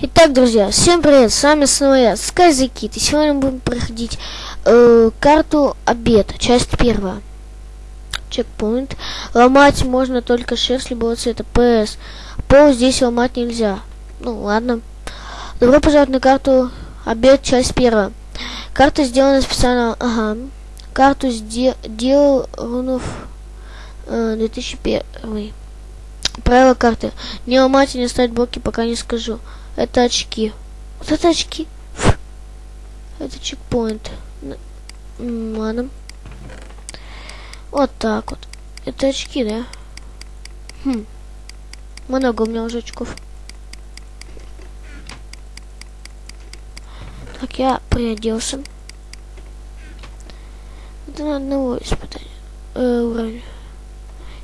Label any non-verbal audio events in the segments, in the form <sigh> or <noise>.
Итак, друзья, всем привет, с вами снова я, Скайзакит, и сегодня мы будем проходить э, карту обед, часть первая. Чекпоинт. Ломать можно только шерсть любого цвета, ПС. Пол здесь ломать нельзя. Ну, ладно. Добро пожаловать на карту обед, часть первая. Карта сделана специально, ага. Карту сделал Рунов э, 2001. Правила карты. Не ломать и не ставить блоки, пока не скажу. Это очки. Вот это очки. Это чекпоинт. Ладно. Вот так вот. Это очки, да? Хм. Много у меня уже очков. Так, я приоделся. Это на одного испытания. Э, уровня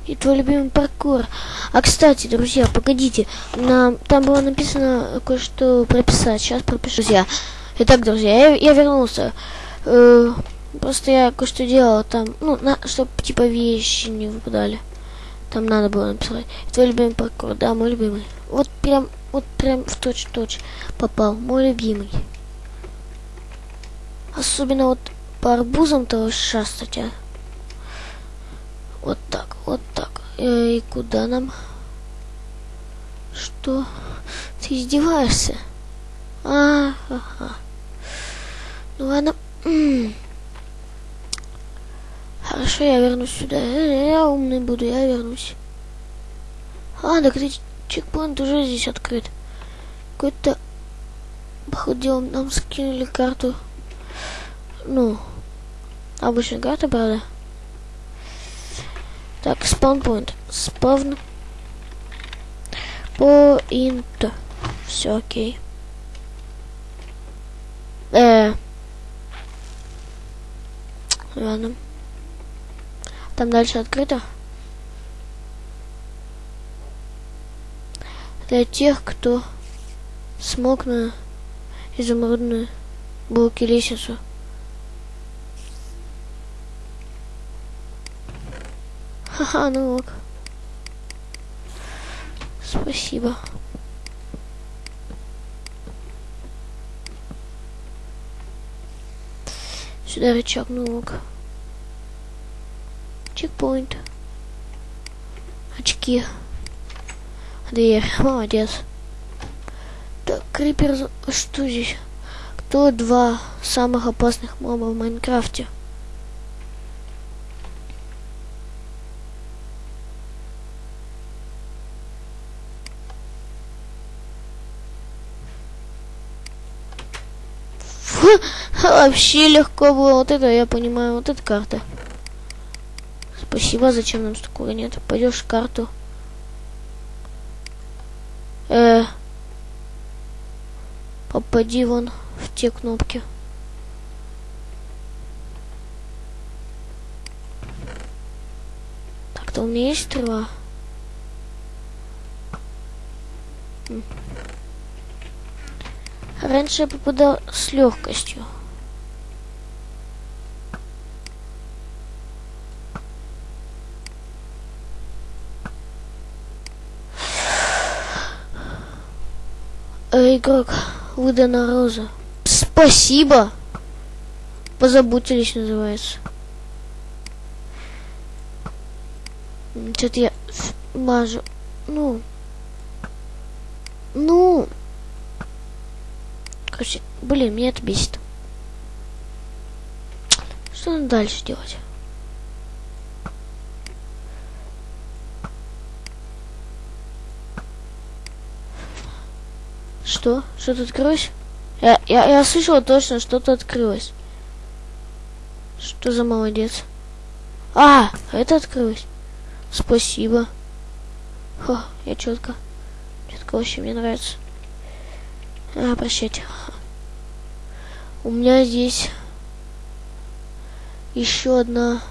и твой любимый паркур. А кстати, друзья, погодите, на, там было написано кое-что прописать. Сейчас пропишу, друзья. Итак, друзья, я, я вернулся. Э, просто я кое-что делал там, ну, на, чтобы типа вещи не выпадали. Там надо было написать. Твой любимый паркур, да, мой любимый. Вот прям, вот прям в точь-точь попал. Мой любимый. Особенно вот по арбузам-то шастать, а. Вот так, вот и куда нам? Что? Ты издеваешься? А, ага. Ну ладно. Хорошо, я вернусь сюда. Э, я умный буду, я вернусь. А, так ты чекпоинт уже здесь открыт. Какой-то походил, нам скинули карту. Ну, обычная карта, правда? Так, спаунпоинт. Спавн. Поинт. Все окей. Э. Ладно. Там дальше открыто. Для тех, кто смог на изумрудную булки лестницу. Ха-ха, ну ок. Спасибо. Сюда рычаг, ну ок. Чекпоинт. Очки. Дверь. Молодец. Так, крипер, что здесь? Кто два самых опасных моба в Майнкрафте? Вообще легко было. Вот это я понимаю. Вот эта карта. Спасибо. Зачем нам столько нет? Пойдешь в карту. Э, попади вон в те кнопки. Так-то у меня есть стрела. Раньше я попадал с легкостью. Э, игрок, выдана роза. Спасибо! Позаботились, называется. Что-то я мажу. Ну. Ну. Короче, блин, меня это бесит. Что надо дальше делать? Что? Что-то открылось? Я, я, я слышала точно, что-то открылось. Что за молодец? А, это открылось. Спасибо. Хо, я четко. Четко вообще мне нравится. А, прощайте. У меня здесь еще одна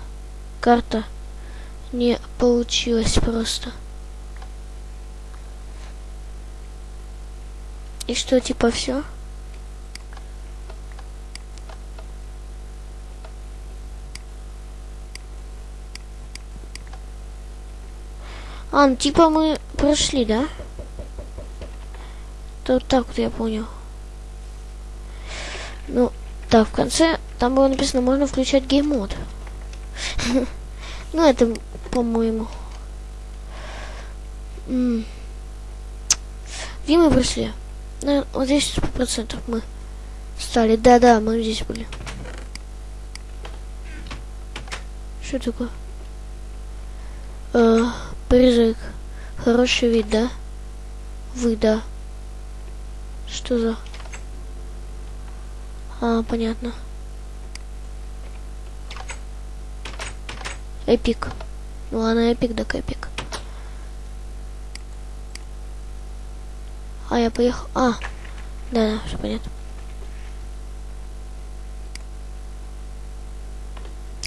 карта не получилась просто. И что, типа, все? А, ну, типа мы прошли, да? Это вот так вот я понял. Ну, так, в конце там было написано, можно включать геймод. Ну, это, по-моему. Где мы пришли? Вот здесь сто процентов мы стали. Да-да, мы здесь были. Что такое? Э, призрак. Хороший вид, да? Вы, да. Что за... А, понятно. Эпик. Ну ладно, эпик, так эпик. А, я поехал. А, да, да, все понятно.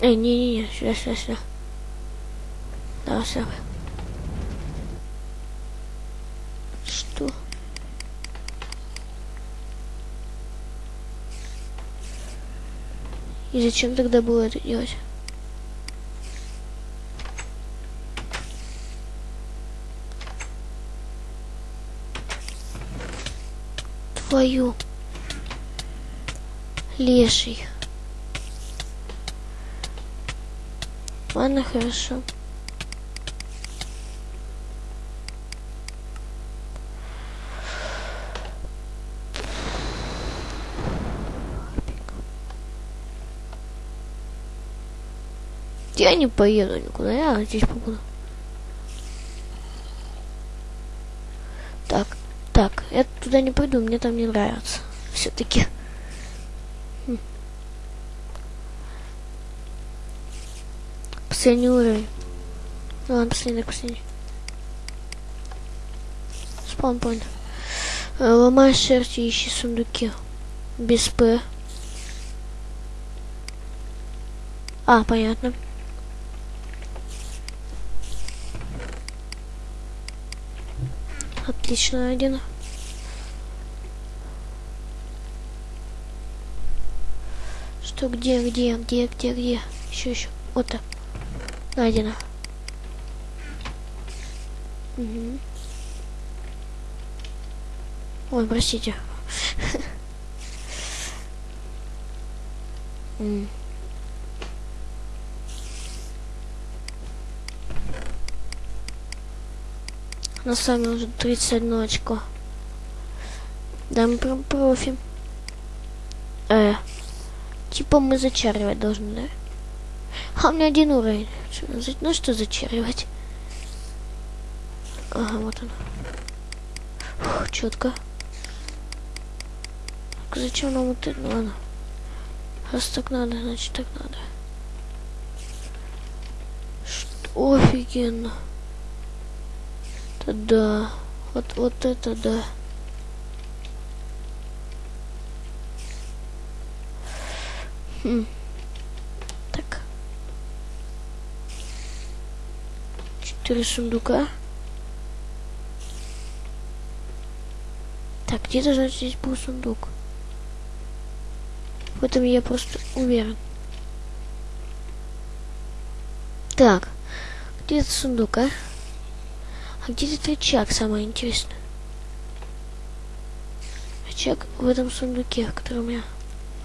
Эй, не-не-не, сюда, сюда, сюда. Да, все. Что? И зачем тогда было это делать? Твою леший. Ладно, хорошо. Я не поеду никуда, я здесь побуду. Так, так, я туда не пойду, мне там не нравится. Все-таки. Хм. Последний уровень. Ну ладно, последний, последний. Спаунпоинт. Э, ломай шерсть ищи сундуки. Без П. А, понятно. Отлично найдено. Что, где, где, где, где, где? Еще, еще. Вот так. Найдено. Угу. Ой, простите. <laughs> Mm. На сами уже 31 очко. Да, мы прям профи. Э, типа мы зачаривать должны, да? А у меня один уровень. Ну что зачаривать? Ага, вот он. Четко. Зачем нам вот это? Ну, ладно. Раз так надо, значит так надо. Что офигенно да. Вот, вот это да. Хм. Так. Четыре сундука. Так, где-то, значит, здесь был сундук. В этом я просто уверен. Так, где этот сундук, а? А где этот рычаг, самое интересное? Рычаг в этом сундуке, который у меня...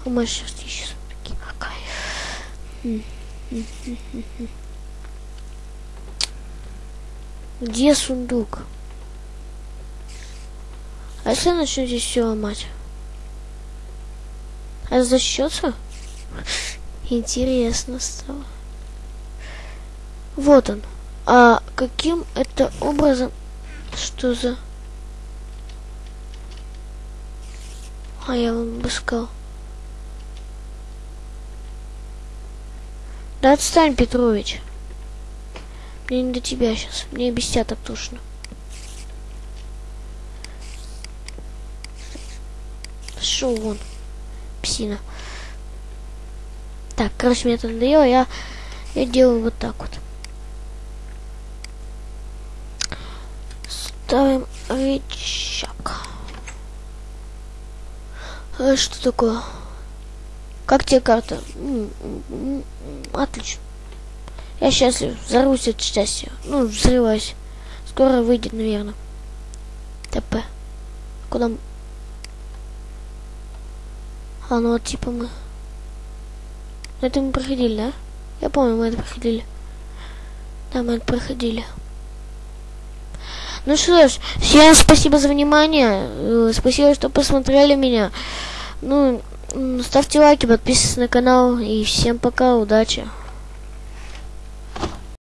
У меня сейчас еще сундуки. Какая? Где сундук? А если я начну здесь все ломать? А защищется? <laughs> Интересно стало. Вот он. А каким это образом? Что за... А я вам бы сказал. Да отстань, Петрович. Мне не до тебя сейчас. Мне без тебя так тошно. Пошел вон, псина. Так, короче, мне это надоело. Я, я делаю вот так вот. Ставим рычаг. А что такое? Как тебе карта? Отлично. Я счастлив. Взорвусь от счастья. Ну, взрываюсь. Скоро выйдет, наверное. ТП. Куда мы? А, ну вот типа мы... Это мы проходили, да? Я помню, мы это проходили. Да, мы это проходили. Ну что ж, всем спасибо за внимание. Э, спасибо, что посмотрели меня. Ну, ставьте лайки, подписывайтесь на канал. И всем пока, удачи.